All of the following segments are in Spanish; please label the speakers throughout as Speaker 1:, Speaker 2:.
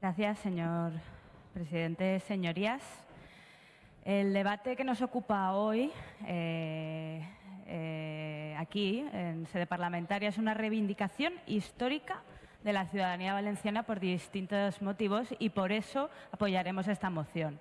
Speaker 1: Gracias, señor presidente. Señorías, el debate que nos ocupa hoy eh, eh, aquí, en sede parlamentaria, es una reivindicación histórica de la ciudadanía valenciana por distintos motivos y por eso apoyaremos esta moción.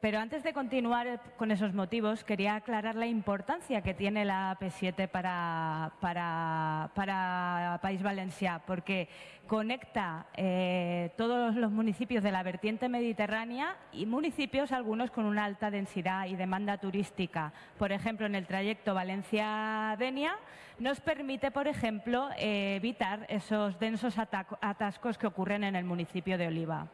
Speaker 1: Pero antes de continuar con esos motivos, quería aclarar la importancia que tiene la AP7 para, para, País Valencià, porque conecta eh, todos los municipios de la vertiente mediterránea y municipios, algunos con una alta densidad y demanda turística. Por ejemplo, en el trayecto Valencia-Denia nos permite, por ejemplo, eh, evitar esos densos atascos que ocurren en el municipio de Oliva.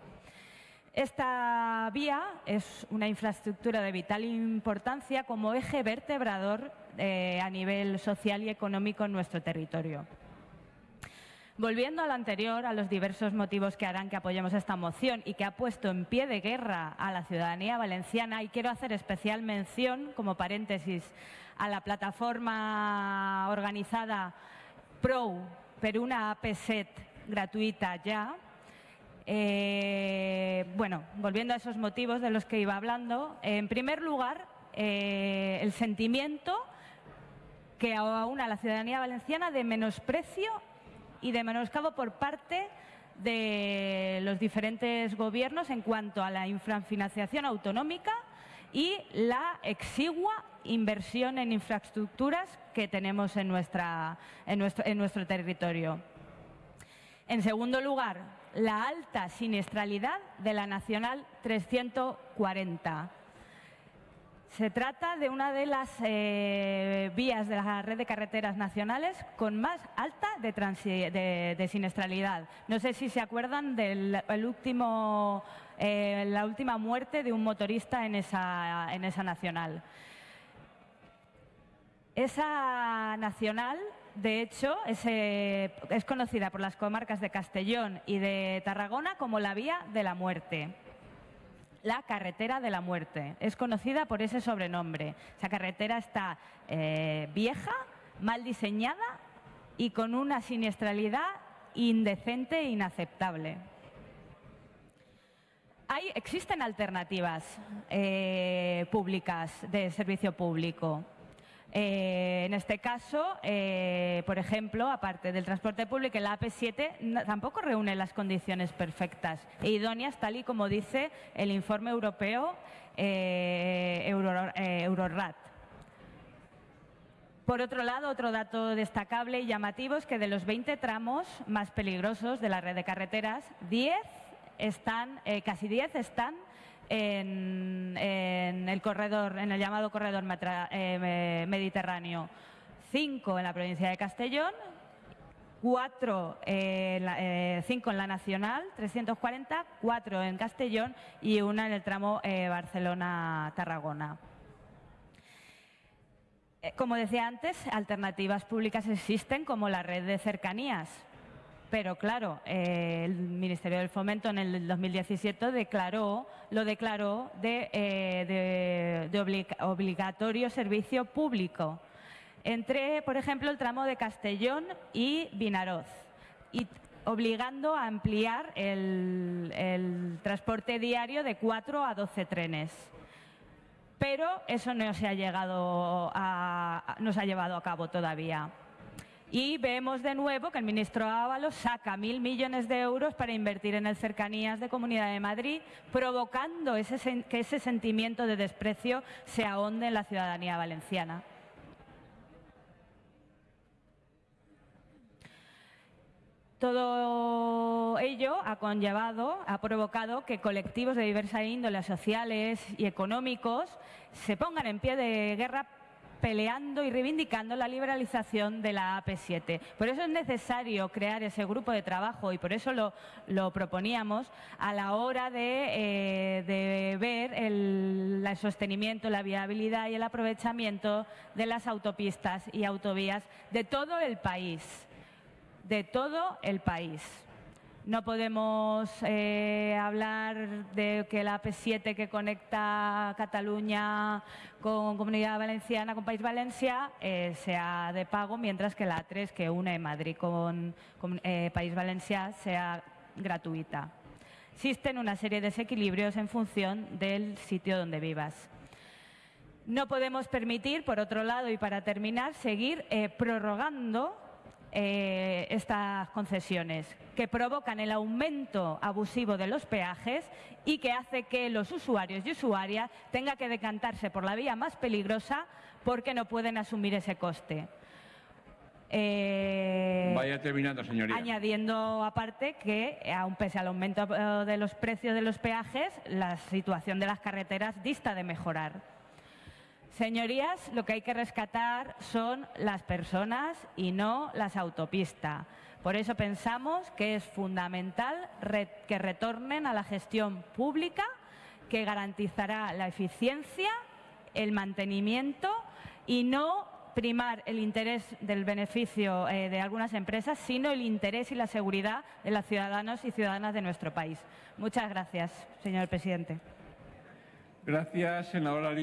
Speaker 1: Esta vía es una infraestructura de vital importancia como eje vertebrador eh, a nivel social y económico en nuestro territorio. Volviendo a lo anterior, a los diversos motivos que harán que apoyemos esta moción y que ha puesto en pie de guerra a la ciudadanía valenciana, y quiero hacer especial mención, como paréntesis, a la plataforma organizada PRO, per una APSET gratuita ya, eh, bueno, volviendo a esos motivos de los que iba hablando, en primer lugar, eh, el sentimiento que aúna la ciudadanía valenciana de menosprecio y de menoscabo por parte de los diferentes gobiernos en cuanto a la infrafinanciación autonómica y la exigua inversión en infraestructuras que tenemos en, nuestro territorio. En segundo lugar, la alta siniestralidad de la Nacional 340. Se trata de una de las eh, vías de la red de carreteras nacionales con más alta de, siniestralidad. No sé si se acuerdan de último, eh, la última muerte de un motorista en esa, en esa nacional. Esa nacional de hecho, es, conocida por las comarcas de Castellón y de Tarragona como la Vía de la Muerte. La carretera de la muerte. Es conocida por ese sobrenombre. Esa carretera está eh, vieja, mal diseñada y con una siniestralidad indecente e inaceptable. Hay, existen alternativas eh, públicas de servicio público. Eh, en este caso, eh, por ejemplo, aparte del transporte público, la AP7 tampoco reúne las condiciones perfectas e idóneas, tal y como dice el informe europeo eh, Eurorat. Por otro lado, otro dato destacable y llamativo es que de los 20 tramos más peligrosos de la red de carreteras, 10 están, casi 10 están en, el corredor, en el llamado corredor eh, mediterráneo, cinco en la provincia de Castellón, cuatro, eh, eh, cinco en la nacional, 340, cuatro en Castellón y una en el tramo Barcelona-Tarragona. Como decía antes, alternativas públicas existen como la red de cercanías, pero claro, eh, el Ministerio del Fomento en el 2017 declaró, lo declaró de, eh, obligatorio servicio público entre, por ejemplo, el tramo de Castellón y Vinaroz, y obligando a ampliar el, transporte diario de 4 a 12 trenes. Pero eso no se ha, llegado no se ha llevado a cabo todavía. Y vemos de nuevo que el ministro Ábalos saca mil millones de euros para invertir en el cercanías de Comunidad de Madrid, provocando que ese sentimiento de desprecio se ahonde en la ciudadanía valenciana. Todo ello ha conllevado, ha provocado que colectivos de diversa índole sociales y económicos se pongan en pie de guerra peleando y reivindicando la liberalización de la AP7. Por eso es necesario crear ese grupo de trabajo y por eso lo, proponíamos a la hora de, eh, ver el, el, sostenimiento, la viabilidad y el aprovechamiento de las autopistas y autovías de todo el país, de todo el país. No podemos eh, hablar de que la AP7 que conecta Cataluña con Comunidad Valenciana, con País Valencia, eh, sea de pago, mientras que la A3 que une Madrid con, eh, País Valencia sea gratuita. existen una serie de desequilibrios en función del sitio donde vivas. No podemos permitir, por otro lado, y para terminar, seguir prorrogando eh, estas concesiones que provocan el aumento abusivo de los peajes y que hace que los usuarios y usuarias tengan que decantarse por la vía más peligrosa porque no pueden asumir ese coste.
Speaker 2: Eh, Vaya terminando, señoría.
Speaker 1: Añadiendo aparte que, aun pese al aumento de los precios de los peajes, la situación de las carreteras dista de mejorar. Señorías, lo que hay que rescatar son las personas y no las autopistas. Por eso pensamos que es fundamental que retornen a la gestión pública que garantizará la eficiencia, el mantenimiento y no primar el interés del beneficio eh, de algunas empresas, sino el interés y la seguridad de los ciudadanos y ciudadanas de nuestro país. Muchas gracias, señor presidente.
Speaker 2: Gracias, senadora